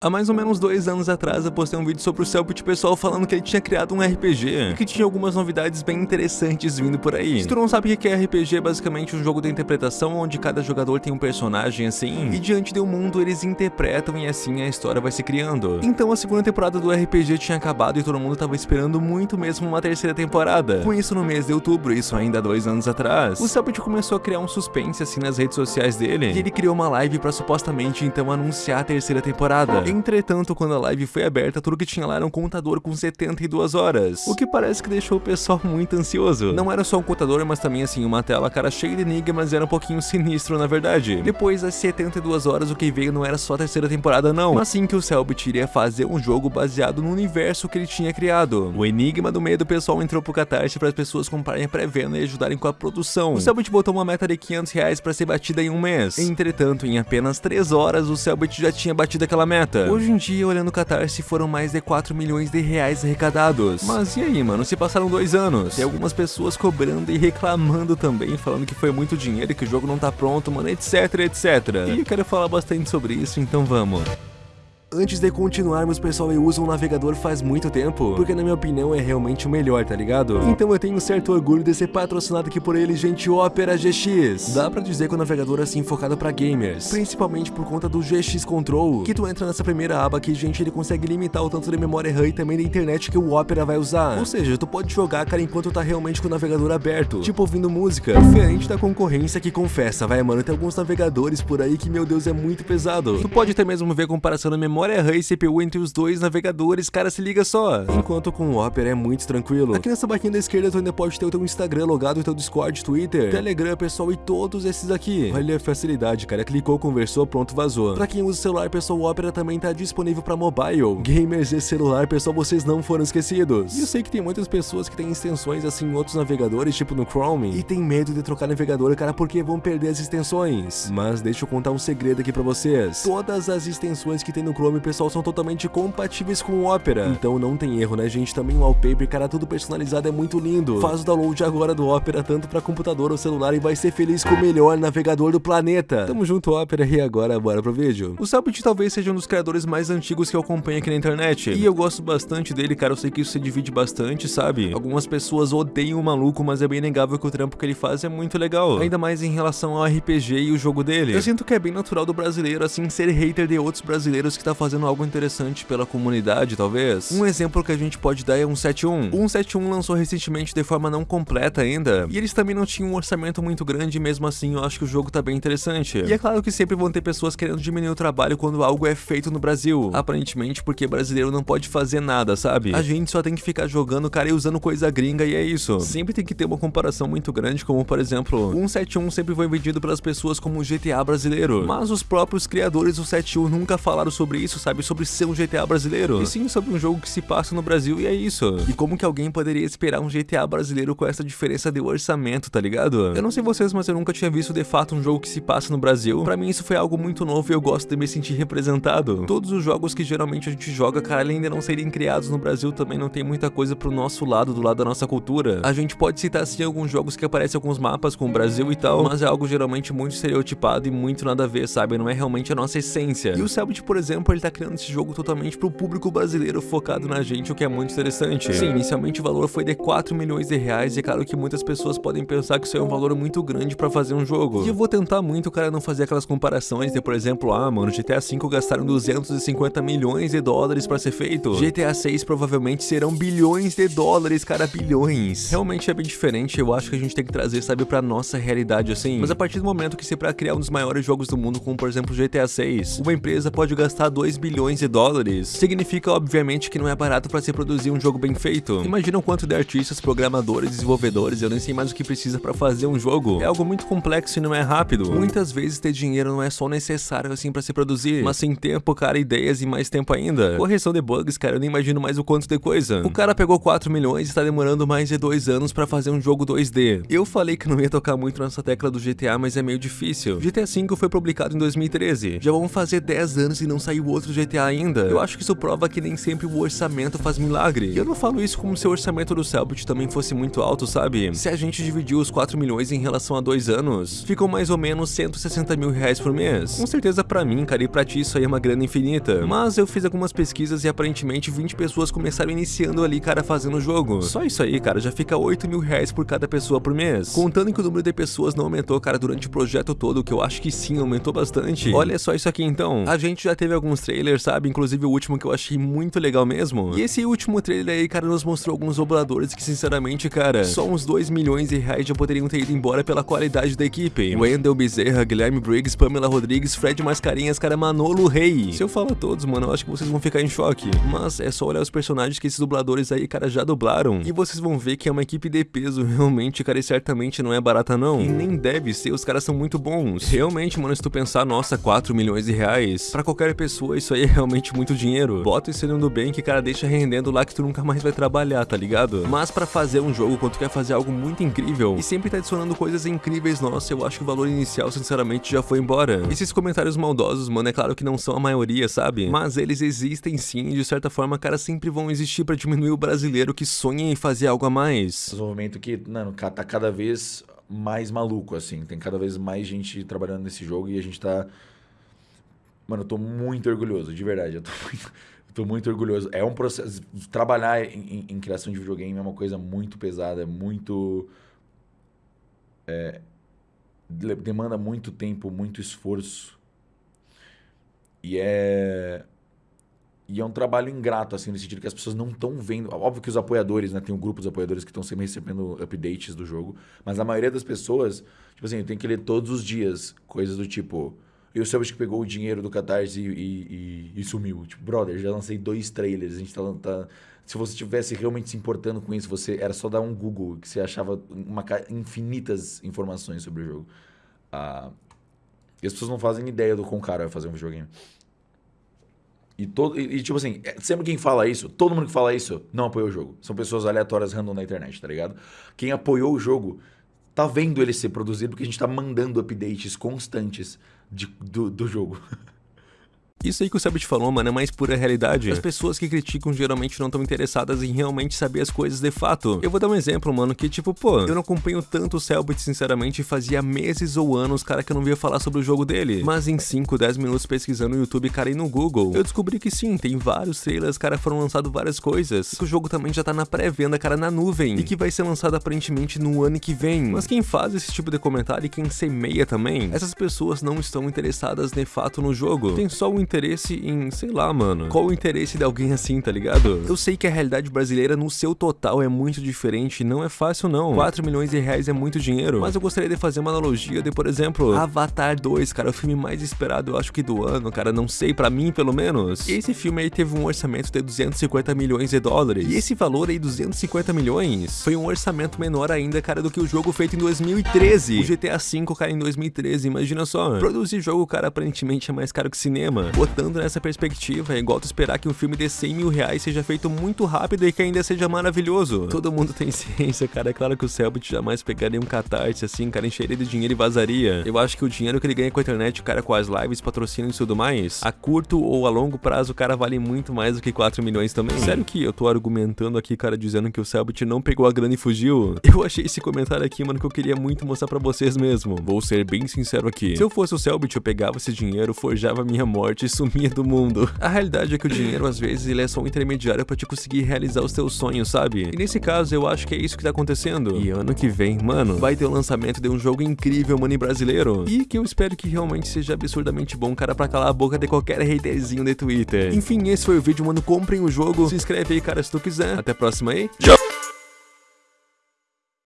Há mais ou menos dois anos atrás eu postei um vídeo sobre o Cellbit pessoal falando que ele tinha criado um RPG e que tinha algumas novidades bem interessantes vindo por aí. Se tu não sabe o que é RPG, é basicamente um jogo de interpretação onde cada jogador tem um personagem assim e diante um mundo eles interpretam e assim a história vai se criando. Então a segunda temporada do RPG tinha acabado e todo mundo tava esperando muito mesmo uma terceira temporada. Com isso no mês de outubro, isso ainda dois anos atrás, o Cellbit começou a criar um suspense assim nas redes sociais dele e ele criou uma live pra supostamente então anunciar a terceira temporada. Entretanto, quando a live foi aberta, tudo que tinha lá era um contador com 72 horas, o que parece que deixou o pessoal muito ansioso. Não era só um contador, mas também assim, uma tela cara cheia de enigmas, era um pouquinho sinistro na verdade. Depois das 72 horas, o que veio não era só a terceira temporada não, mas sim que o Cellbit iria fazer um jogo baseado no universo que ele tinha criado. O Enigma do Medo, o pessoal entrou pro Catarse para as pessoas comprarem pré-venda e ajudarem com a produção. O Cellbit botou uma meta de 500 reais para ser batida em um mês. Entretanto, em apenas 3 horas, o Cellbit já tinha batido aquela meta. Hoje em dia, olhando o Catarse, foram mais de 4 milhões de reais arrecadados. Mas e aí, mano? Se passaram dois anos. Tem algumas pessoas cobrando e reclamando também, falando que foi muito dinheiro e que o jogo não tá pronto, mano, etc, etc. E eu quero falar bastante sobre isso, então vamos. Antes de continuarmos, pessoal, eu uso um navegador faz muito tempo, porque na minha opinião é realmente o melhor, tá ligado? Então eu tenho um certo orgulho de ser patrocinado aqui por ele, gente, Opera GX. Dá pra dizer que o navegador é assim focado pra gamers, principalmente por conta do GX Control, que tu entra nessa primeira aba aqui, gente, ele consegue limitar o tanto de memória RAM e também da internet que o Opera vai usar. Ou seja, tu pode jogar, cara, enquanto tá realmente com o navegador aberto, tipo ouvindo música, diferente da concorrência que confessa, vai, mano, tem alguns navegadores por aí que, meu Deus, é muito pesado. Tu pode até mesmo ver comparação na memória memória RAM e CPU entre os dois navegadores, cara, se liga só. Enquanto com o Opera é muito tranquilo. Aqui nessa barquinha da esquerda tu ainda pode ter o teu Instagram logado, o teu Discord, Twitter, Telegram, pessoal, e todos esses aqui. Olha a facilidade, cara, clicou, conversou, pronto, vazou. Pra quem usa celular, pessoal, o Opera também tá disponível pra mobile. Gamers e celular, pessoal, vocês não foram esquecidos. E eu sei que tem muitas pessoas que têm extensões assim em outros navegadores, tipo no Chrome, e tem medo de trocar navegador, cara, porque vão perder as extensões. Mas deixa eu contar um segredo aqui pra vocês. Todas as extensões que tem no Chrome, pessoal, são totalmente compatíveis com o Opera. Então não tem erro, né, gente? Também o wallpaper, cara, tudo personalizado é muito lindo. Faz o download agora do Opera, tanto pra computador ou celular, e vai ser feliz com o melhor navegador do planeta. Tamo junto, Opera, e agora bora pro vídeo. O Cellbit talvez seja um dos criadores mais antigos que eu acompanho aqui na internet. E eu gosto bastante dele, cara, eu sei que isso se divide bastante, sabe? Algumas pessoas odeiam o maluco, mas é bem negável que o trampo que ele faz é muito legal. Ainda mais em relação ao RPG e o jogo dele. Eu sinto que é bem natural do brasileiro, assim, ser hater de outros brasileiros que tá fazendo algo interessante pela comunidade, talvez. Um exemplo que a gente pode dar é o 171. O 171 lançou recentemente de forma não completa ainda, e eles também não tinham um orçamento muito grande, mesmo assim eu acho que o jogo tá bem interessante. E é claro que sempre vão ter pessoas querendo diminuir o trabalho quando algo é feito no Brasil, aparentemente porque brasileiro não pode fazer nada, sabe? A gente só tem que ficar jogando, cara, e usando coisa gringa e é isso. Sempre tem que ter uma comparação muito grande, como por exemplo, o 171 sempre foi vendido pelas pessoas como GTA brasileiro, mas os próprios criadores do 71 nunca falaram sobre isso, sabe? Sobre ser um GTA brasileiro. E sim sobre um jogo que se passa no Brasil e é isso. E como que alguém poderia esperar um GTA brasileiro com essa diferença de orçamento, tá ligado? Eu não sei vocês, mas eu nunca tinha visto de fato um jogo que se passa no Brasil. Pra mim isso foi algo muito novo e eu gosto de me sentir representado. Todos os jogos que geralmente a gente joga, cara, além de não serem criados no Brasil, também não tem muita coisa pro nosso lado, do lado da nossa cultura. A gente pode citar sim alguns jogos que aparecem alguns mapas com o Brasil e tal, mas é algo geralmente muito estereotipado e muito nada a ver, sabe? Não é realmente a nossa essência. E o Cellbit, por exemplo, ele tá criando esse jogo totalmente pro público brasileiro focado na gente, o que é muito interessante. Sim, inicialmente o valor foi de 4 milhões de reais e é claro que muitas pessoas podem pensar que isso é um valor muito grande pra fazer um jogo. E eu vou tentar muito, cara, não fazer aquelas comparações de, por exemplo, ah, mano, GTA V gastaram 250 milhões de dólares pra ser feito. GTA 6 provavelmente serão bilhões de dólares, cara, bilhões. Realmente é bem diferente, eu acho que a gente tem que trazer, sabe, pra nossa realidade, assim. Mas a partir do momento que se pra criar um dos maiores jogos do mundo, como por exemplo GTA 6, uma empresa pode gastar 2 bilhões de dólares, significa obviamente que não é barato pra se produzir um jogo bem feito. Imagina o quanto de artistas, programadores, desenvolvedores, eu nem sei mais o que precisa pra fazer um jogo. É algo muito complexo e não é rápido. Muitas vezes ter dinheiro não é só necessário assim pra se produzir, mas sem tempo, cara, ideias e mais tempo ainda. Correção de bugs, cara, eu nem imagino mais o quanto de coisa. O cara pegou 4 milhões e está demorando mais de 2 anos pra fazer um jogo 2D. Eu falei que não ia tocar muito nessa tecla do GTA, mas é meio difícil. GTA V foi publicado em 2013. Já vão fazer 10 anos e não saiu outro GTA ainda. Eu acho que isso prova que nem sempre o orçamento faz milagre. E eu não falo isso como se o orçamento do Cellbit também fosse muito alto, sabe? Se a gente dividir os 4 milhões em relação a dois anos, ficam mais ou menos 160 mil reais por mês. Com certeza pra mim, cara, e pra ti isso aí é uma grana infinita. Mas eu fiz algumas pesquisas e aparentemente 20 pessoas começaram iniciando ali, cara, fazendo o jogo. Só isso aí, cara, já fica 8 mil reais por cada pessoa por mês. Contando que o número de pessoas não aumentou, cara, durante o projeto todo, que eu acho que sim, aumentou bastante. Olha só isso aqui então. A gente já teve alguns trailers, sabe? Inclusive o último que eu achei muito legal mesmo. E esse último trailer aí, cara, nos mostrou alguns dubladores que, sinceramente, cara, só uns 2 milhões de reais já poderiam ter ido embora pela qualidade da equipe. Wendell Bezerra, Guilherme Briggs, Pamela Rodrigues, Fred Mascarinhas, cara, Manolo Rei. Se eu falar todos, mano, eu acho que vocês vão ficar em choque. Mas é só olhar os personagens que esses dubladores aí, cara, já dublaram. E vocês vão ver que é uma equipe de peso, realmente, cara, e certamente não é barata não. E nem deve ser, os caras são muito bons. Realmente, mano, se tu pensar, nossa, 4 milhões de reais, pra qualquer pessoa isso aí é realmente muito dinheiro. Bota isso no bem que, cara, deixa rendendo lá que tu nunca mais vai trabalhar, tá ligado? Mas pra fazer um jogo, quando tu quer fazer algo muito incrível, e sempre tá adicionando coisas incríveis, nossa, eu acho que o valor inicial, sinceramente, já foi embora. Esses comentários maldosos, mano, é claro que não são a maioria, sabe? Mas eles existem sim, e de certa forma, cara, sempre vão existir pra diminuir o brasileiro que sonha em fazer algo a mais. Desenvolvimento que, mano, tá cada vez mais maluco, assim. Tem cada vez mais gente trabalhando nesse jogo e a gente tá. Mano, eu tô muito orgulhoso, de verdade. Eu tô muito, eu tô muito orgulhoso. É um processo. Trabalhar em, em, em, criação de videogame é uma coisa muito pesada, é muito. É, demanda muito tempo, muito esforço. E é e é um trabalho ingrato, assim, no sentido que as pessoas não estão vendo. Óbvio que os apoiadores, né? Tem um grupo dos apoiadores que estão sempre recebendo updates do jogo. Mas a maioria das pessoas, tipo assim, tenho que ler todos os dias coisas do tipo. E o Selbit que pegou o dinheiro do Catarse e, e, e, e, sumiu. Tipo, brother, já lancei dois trailers. A gente tá, tá. Se você estivesse realmente se importando com isso, você era só dar um Google que você achava uma, infinitas informações sobre o jogo. Ah, e as pessoas não fazem ideia do quão caro é fazer um videogame. E, todo, e, tipo assim, é, sempre quem fala isso, todo mundo que fala isso, não apoiou o jogo. São pessoas aleatórias random na internet, tá ligado? Quem apoiou o jogo tá vendo ele ser produzido porque a gente tá mandando updates constantes de, do, do jogo. Isso aí que o Sabit falou, mano, é mais pura realidade. As pessoas que criticam geralmente não estão interessadas em realmente saber as coisas de fato. Eu vou dar um exemplo, mano, que tipo, pô, eu não acompanho tanto o Selbit, sinceramente, fazia meses ou anos, cara, que eu não via falar sobre o jogo dele. Mas em 5, 10 minutos pesquisando no YouTube, cara, e no Google, eu descobri que sim, tem vários trailers, cara, foram lançados várias coisas. Que o jogo também já tá na pré-venda, cara, na nuvem. E que vai ser lançado aparentemente no ano que vem. Mas quem faz esse tipo de comentário e quem semeia também, essas pessoas não estão interessadas de fato no jogo. Tem só o interesse em, sei lá, mano, qual o interesse de alguém assim, tá ligado? Eu sei que a realidade brasileira no seu total é muito diferente, não é fácil não. 4 milhões de reais é muito dinheiro, mas eu gostaria de fazer uma analogia de, por exemplo, Avatar 2, cara, o filme mais esperado, eu acho que do ano, cara, não sei, para mim pelo menos. E esse filme aí teve um orçamento de 250 milhões de dólares. E esse valor aí, 250 milhões, foi um orçamento menor ainda, cara, do que o jogo feito em 2013. O GTA V, cara, em 2013, imagina só. Produzir jogo, cara, aparentemente é mais caro que cinema. Botando nessa perspectiva, é igual tu esperar que um filme de 100 mil reais seja feito muito rápido e que ainda seja maravilhoso. Todo mundo tem ciência, cara. É claro que o Selbit jamais pegaria um catarse assim, cara, encheria de dinheiro e vazaria. Eu acho que o dinheiro que ele ganha com a internet, cara, com as lives, patrocínios e tudo mais, a curto ou a longo prazo, o cara vale muito mais do que 4 milhões também. Sério que eu tô argumentando aqui, cara, dizendo que o Selbit não pegou a grana e fugiu? Eu achei esse comentário aqui, mano, que eu queria muito mostrar pra vocês mesmo. Vou ser bem sincero aqui. Se eu fosse o Selbit, eu pegava esse dinheiro, forjava minha morte e sumia do mundo. A realidade é que o dinheiro, às vezes, ele é só um intermediário para te conseguir realizar os teus sonhos, sabe? E nesse caso, eu acho que é isso que tá acontecendo. E ano que vem, mano, vai ter o lançamento de um jogo incrível, mano, brasileiro. E que eu espero que realmente seja absurdamente bom, cara, pra calar a boca de qualquer haterzinho de Twitter. Enfim, esse foi o vídeo, mano. Comprem o jogo. Se inscreve aí, cara, se tu quiser. Até a próxima aí. Tchau!